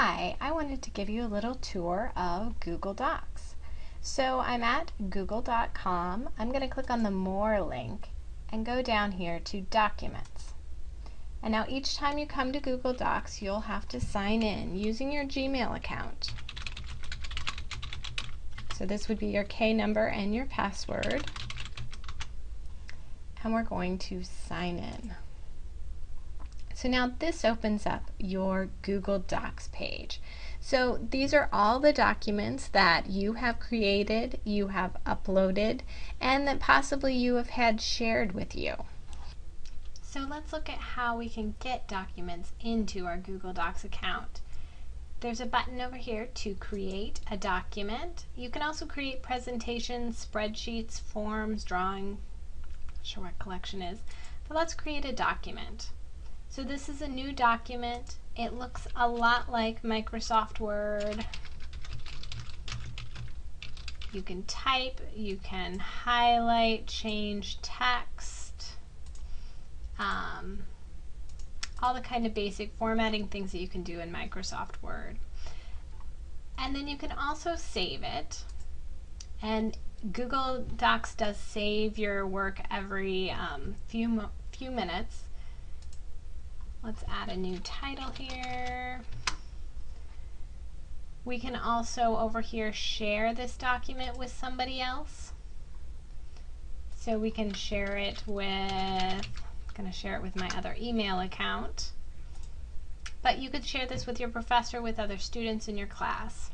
Hi, I wanted to give you a little tour of Google Docs. So I'm at google.com. I'm going to click on the More link and go down here to Documents. And now each time you come to Google Docs, you'll have to sign in using your Gmail account. So this would be your K number and your password. And we're going to sign in. So now this opens up your Google Docs page. So these are all the documents that you have created, you have uploaded, and that possibly you have had shared with you. So let's look at how we can get documents into our Google Docs account. There's a button over here to create a document. You can also create presentations, spreadsheets, forms, drawing, not sure what collection is, but let's create a document. So this is a new document. It looks a lot like Microsoft Word. You can type, you can highlight, change text, um, all the kind of basic formatting things that you can do in Microsoft Word. And then you can also save it. And Google Docs does save your work every um, few, few minutes. Let's add a new title here. We can also over here share this document with somebody else. So we can share it with, I'm going to share it with my other email account. But you could share this with your professor, with other students in your class.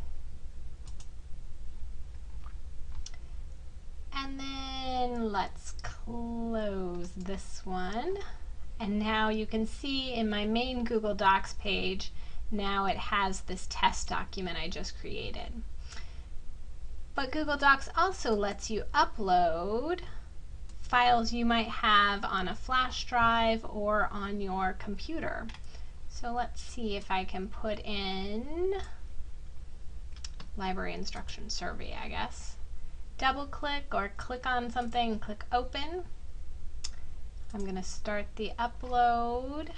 And then let's close this one. And now you can see in my main Google Docs page, now it has this test document I just created. But Google Docs also lets you upload files you might have on a flash drive or on your computer. So let's see if I can put in library instruction survey, I guess. Double click or click on something click open. I'm going to start the upload.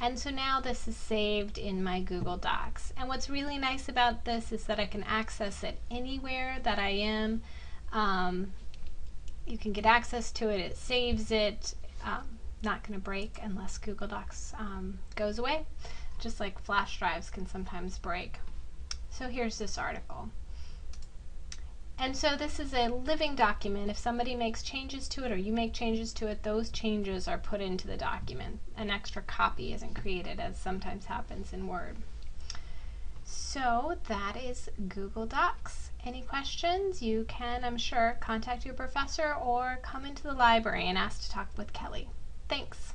And so now this is saved in my Google Docs. And what's really nice about this is that I can access it anywhere that I am. Um, you can get access to it, it saves it, um, not going to break unless Google Docs um, goes away, just like flash drives can sometimes break. So here's this article. And so this is a living document. If somebody makes changes to it or you make changes to it, those changes are put into the document. An extra copy isn't created as sometimes happens in Word. So that is Google Docs. Any questions? You can, I'm sure, contact your professor or come into the library and ask to talk with Kelly. Thanks.